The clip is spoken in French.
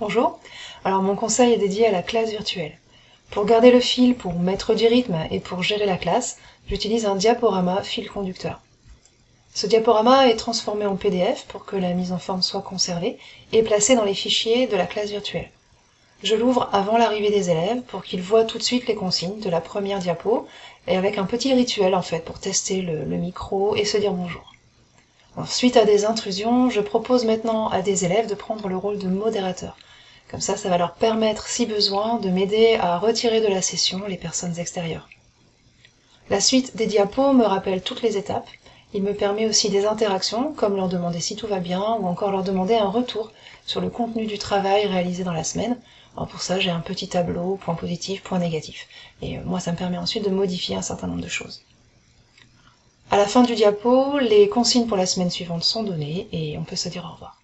Bonjour, alors mon conseil est dédié à la classe virtuelle. Pour garder le fil, pour mettre du rythme et pour gérer la classe, j'utilise un diaporama fil conducteur. Ce diaporama est transformé en PDF pour que la mise en forme soit conservée et placé dans les fichiers de la classe virtuelle. Je l'ouvre avant l'arrivée des élèves pour qu'ils voient tout de suite les consignes de la première diapo et avec un petit rituel en fait pour tester le, micro et se dire bonjour. Suite à des intrusions, je propose maintenant à des élèves de prendre le rôle de modérateur. Comme ça, ça va leur permettre, si besoin, de m'aider à retirer de la session les personnes extérieures. La suite des diapos me rappelle toutes les étapes. Il me permet aussi des interactions, comme leur demander si tout va bien, ou encore leur demander un retour sur le contenu du travail réalisé dans la semaine. Alors pour ça, j'ai un petit tableau, point positif, point négatif. Et euh, moi, ça me permet ensuite de modifier un certain nombre de choses. À la fin du diapo, les consignes pour la semaine suivante sont données et on peut se dire au revoir.